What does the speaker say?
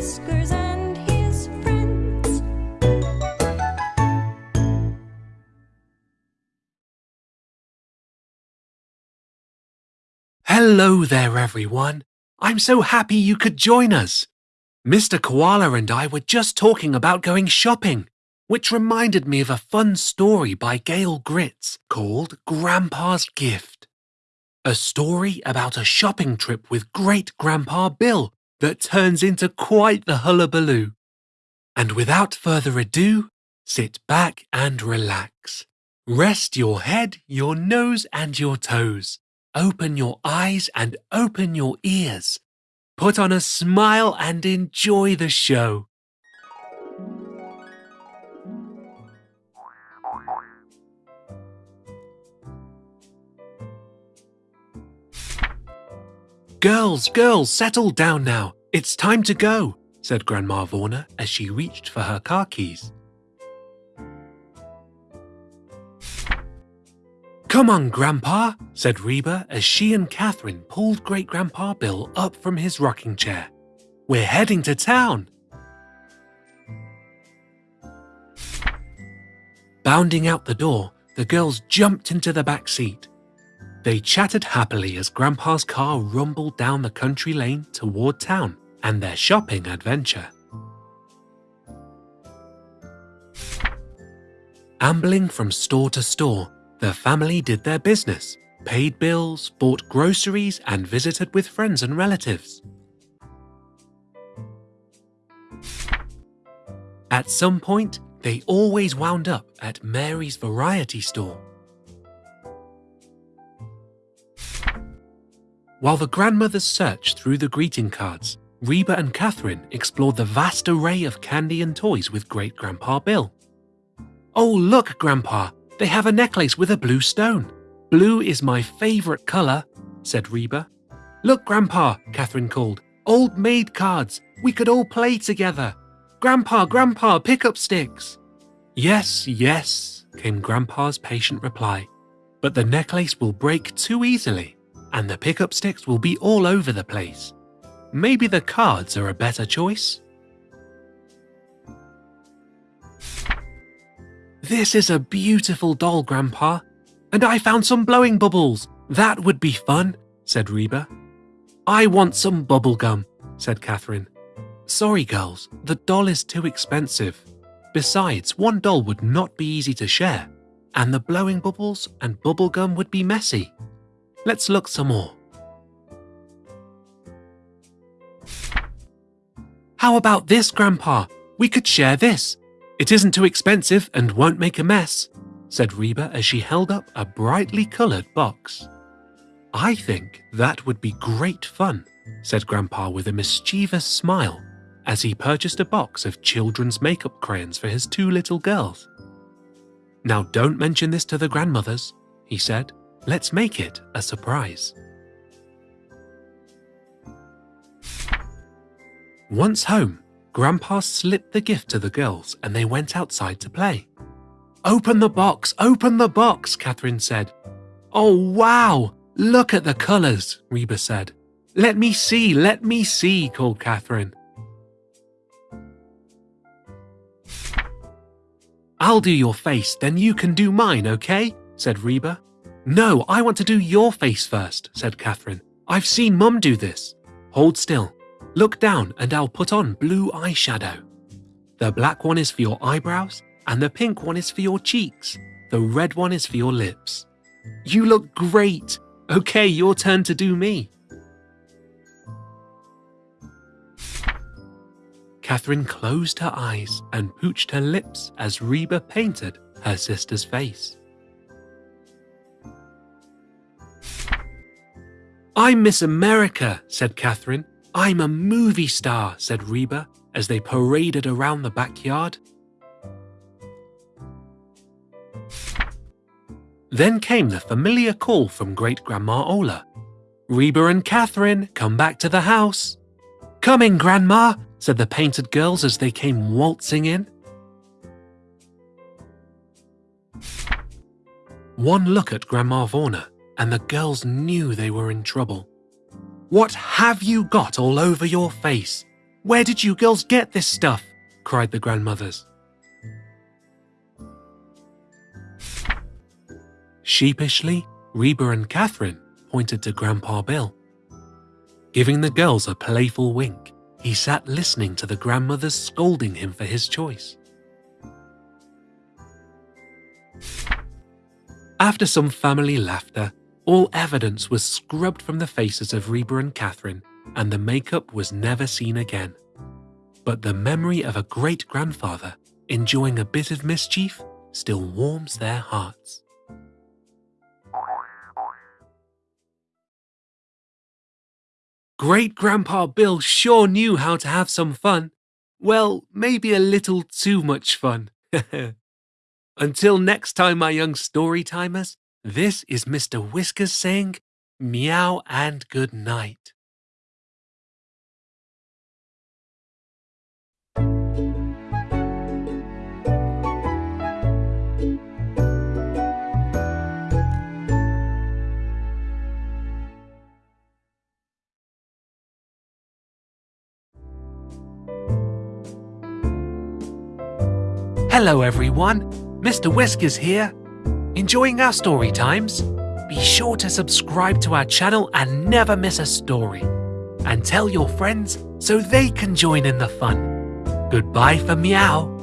Whiskers and his friends. Hello there, everyone. I'm so happy you could join us. Mr. Koala and I were just talking about going shopping, which reminded me of a fun story by Gail Gritz called Grandpa's Gift. A story about a shopping trip with Great Grandpa Bill that turns into quite the hullabaloo. And without further ado, sit back and relax. Rest your head, your nose, and your toes. Open your eyes and open your ears. Put on a smile and enjoy the show. Girls, girls, settle down now. It's time to go, said Grandma Vorna as she reached for her car keys. Come on, Grandpa, said Reba as she and Catherine pulled Great Grandpa Bill up from his rocking chair. We're heading to town. Bounding out the door, the girls jumped into the back seat. They chatted happily as Grandpa's car rumbled down the country lane toward town and their shopping adventure. Ambling from store to store, the family did their business, paid bills, bought groceries, and visited with friends and relatives. At some point, they always wound up at Mary's variety store. While the grandmothers searched through the greeting cards, Reba and Catherine explored the vast array of candy and toys with Great Grandpa Bill. Oh, look, Grandpa, they have a necklace with a blue stone. Blue is my favorite color, said Reba. Look, Grandpa, Catherine called. Old maid cards. We could all play together. Grandpa, Grandpa, pick up sticks. Yes, yes, came Grandpa's patient reply. But the necklace will break too easily and the pickup sticks will be all over the place. Maybe the cards are a better choice? This is a beautiful doll, Grandpa. And I found some blowing bubbles. That would be fun, said Reba. I want some bubble gum, said Catherine. Sorry, girls, the doll is too expensive. Besides, one doll would not be easy to share, and the blowing bubbles and bubble gum would be messy. Let's look some more. How about this, Grandpa? We could share this. It isn't too expensive and won't make a mess, said Reba as she held up a brightly coloured box. I think that would be great fun, said Grandpa with a mischievous smile as he purchased a box of children's makeup crayons for his two little girls. Now don't mention this to the grandmothers, he said, Let's make it a surprise. Once home, Grandpa slipped the gift to the girls and they went outside to play. Open the box, open the box, Catherine said. Oh, wow! Look at the colours, Reba said. Let me see, let me see, called Catherine. I'll do your face, then you can do mine, okay? said Reba. No, I want to do your face first, said Catherine. I've seen Mum do this. Hold still. Look down and I'll put on blue eyeshadow. The black one is for your eyebrows and the pink one is for your cheeks. The red one is for your lips. You look great. Okay, your turn to do me. Catherine closed her eyes and pooched her lips as Reba painted her sister's face. I'm Miss America, said Catherine. I'm a movie star, said Reba as they paraded around the backyard. Then came the familiar call from Great Grandma Ola. Reba and Catherine, come back to the house. Coming, Grandma, said the painted girls as they came waltzing in. One look at Grandma Vorna and the girls knew they were in trouble. What have you got all over your face? Where did you girls get this stuff? cried the grandmothers. Sheepishly, Reba and Catherine pointed to Grandpa Bill. Giving the girls a playful wink, he sat listening to the grandmothers scolding him for his choice. After some family laughter, all evidence was scrubbed from the faces of Reba and Catherine, and the makeup was never seen again. But the memory of a great grandfather enjoying a bit of mischief still warms their hearts. Great Grandpa Bill sure knew how to have some fun. Well, maybe a little too much fun. Until next time, my young story timers, this is Mr. Whiskers saying meow and good night. Hello, everyone. Mr. Whiskers here. Enjoying our story times? Be sure to subscribe to our channel and never miss a story. And tell your friends so they can join in the fun. Goodbye for meow.